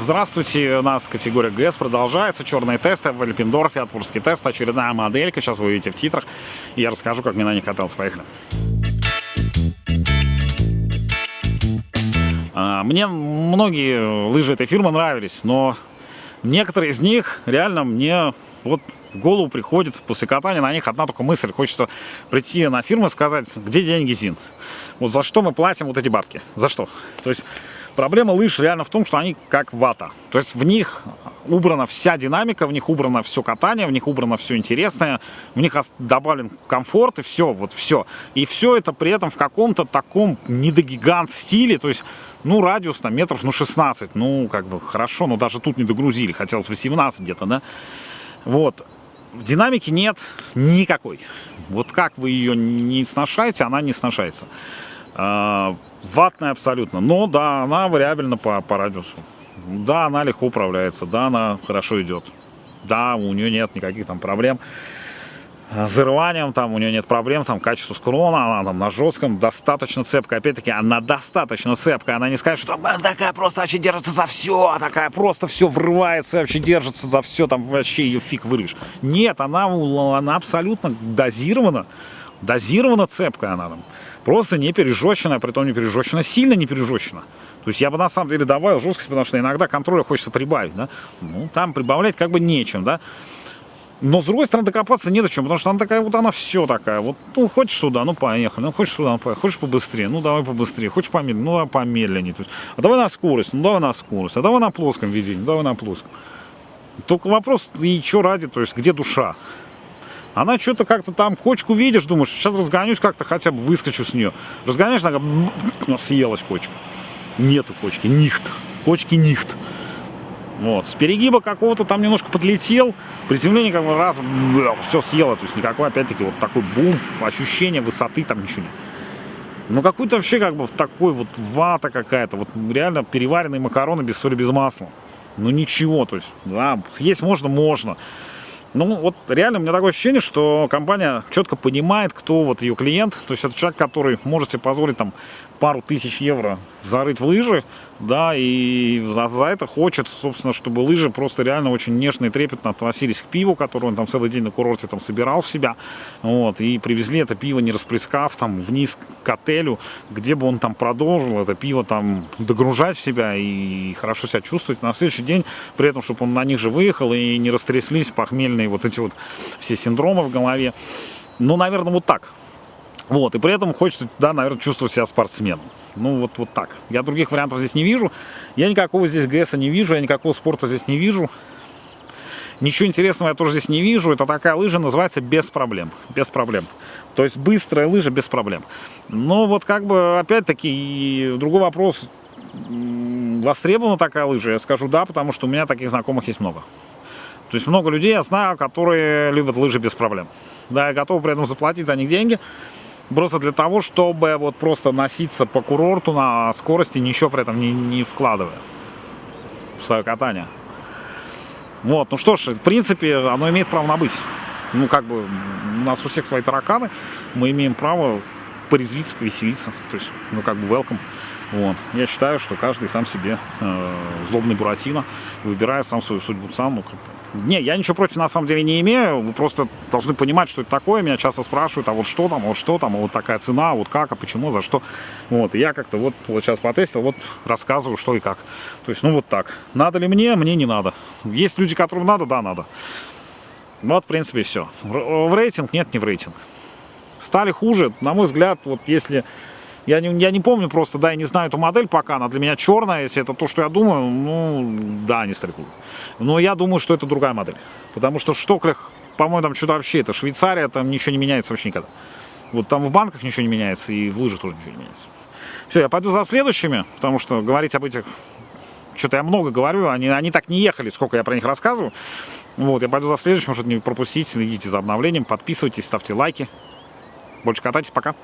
Здравствуйте, у нас категория ГС продолжается. Черные тесты в Альпендорфе, Атвурский тест, очередная моделька. Сейчас вы увидите в титрах. И я расскажу, как мне на них катался. Поехали. А, мне многие лыжи этой фирмы нравились, но некоторые из них реально мне вот в голову приходит после катания на них одна только мысль. Хочется прийти на фирму и сказать, где деньги ЗИН. Вот за что мы платим вот эти бабки? За что? То есть Проблема лыж реально в том, что они как вата. То есть в них убрана вся динамика, в них убрано все катание, в них убрано все интересное, в них добавлен комфорт и все, вот все. И все это при этом в каком-то таком недогигант стиле, то есть, ну, радиус там метров, ну, 16, ну, как бы хорошо, но даже тут не догрузили, хотелось 18 где-то, да. Вот. Динамики нет никакой. Вот как вы ее не сношаете, она не сношается. А, ватная абсолютно. Но да, она вариабельна по, по радиусу. Да, она легко управляется. Да, она хорошо идет. Да, у нее нет никаких там проблем зарыванием, там у нее нет проблем, там качество скрона, она там на жестком, достаточно цепкая. Опять-таки, она достаточно цепкая, она не скажет, что она такая просто вообще держится за все, а такая просто все врывается, вообще держится за все, там вообще ее фиг вырвешь. Нет, она, она абсолютно дозирована, дозирована цепкая она там. Просто не пережеченная, том не пережечена, сильно не пережечена. То есть я бы на самом деле добавил жесткость, потому что иногда контроля хочется прибавить, да. Ну, там прибавлять как бы нечем, да. Но с другой стороны докопаться не зачем, потому что она такая вот, она все такая. Вот, ну, хочешь сюда, ну, поехали. Ну, хочешь сюда, ну, поехали. Хочешь побыстрее, ну, давай побыстрее. Хочешь помедленнее, ну, давай помедленнее. То есть, а давай на скорость, ну, давай на скорость. А давай на плоском ведении, ну, давай на плоском. Только вопрос, и что ради, то есть, где душа? Она что-то как-то там кочку видишь, думаешь, сейчас разгонюсь как-то, хотя бы выскочу с нее. Разгоняешь, она ну, съелась кочка. Нету кочки, нихт. Кочки нихт. Вот, с перегиба какого-то там немножко подлетел, приземление как бы раз, все съело, то есть никакой, опять-таки, вот такой бум, ощущение высоты там ничего нет. Ну, какой-то вообще как бы такой вот вата какая-то, вот реально переваренные макароны без соли, без масла. Ну, ничего, то есть, да, есть можно, можно. Ну, вот реально у меня такое ощущение, что компания четко понимает, кто вот ее клиент. То есть это человек, который может себе позволить там пару тысяч евро зарыть в лыжи, да, и за, за это хочет, собственно, чтобы лыжи просто реально очень нежно и трепетно относились к пиву, которое он там целый день на курорте там собирал в себя, вот, и привезли это пиво, не расплескав там вниз к отелю, где бы он там продолжил это пиво там догружать в себя и хорошо себя чувствовать на следующий день, при этом, чтобы он на них же выехал и не растряслись похмельные вот эти вот все синдромы в голове. Ну, наверное, вот так. Вот, и при этом хочется, да, наверное, чувствовать себя спортсменом. Ну, вот, вот так. Я других вариантов здесь не вижу. Я никакого здесь ГСа не вижу, я никакого спорта здесь не вижу. Ничего интересного я тоже здесь не вижу. Это такая лыжа называется без проблем. Без проблем. То есть быстрая лыжа без проблем. Но вот как бы, опять-таки, другой вопрос. Востребована такая лыжа? Я скажу да, потому что у меня таких знакомых есть много. То есть много людей я знаю, которые любят лыжи без проблем. Да, я готов при этом заплатить за них деньги. Просто для того, чтобы вот просто носиться по курорту на скорости, ничего при этом не, не вкладывая в свое катание. Вот, ну что ж, в принципе, оно имеет право на быть. Ну, как бы, у нас у всех свои тараканы, мы имеем право порезвиться, повеселиться. То есть, ну, как бы, welcome. Вот. Я считаю, что каждый сам себе э, злобный Буратино, выбирая сам свою судьбу сам. Ну, как не, я ничего против на самом деле не имею, вы просто должны понимать, что это такое. Меня часто спрашивают, а вот что там, а вот что там, а вот такая цена, а вот как, а почему, за что. Вот, и я как-то вот, вот сейчас потестил, вот рассказываю, что и как. То есть, ну вот так. Надо ли мне? Мне не надо. Есть люди, которым надо? Да, надо. Вот, в принципе, все. В рейтинг? Нет, не в рейтинг. Стали хуже, на мой взгляд, вот если я не, я не помню просто, да, я не знаю эту модель пока, она для меня черная, если это то, что я думаю, ну, да, стали хуже. Но я думаю, что это другая модель. Потому что в Штоклях, по-моему, там что-то вообще, это Швейцария, там ничего не меняется вообще никогда. Вот там в банках ничего не меняется, и в лыжах тоже ничего не меняется. Все, я пойду за следующими, потому что говорить об этих... Что-то я много говорю, они, они так не ехали, сколько я про них рассказываю. Вот, я пойду за следующим, чтобы не пропустить, следите за обновлением, подписывайтесь, ставьте лайки. Больше катайтесь, пока.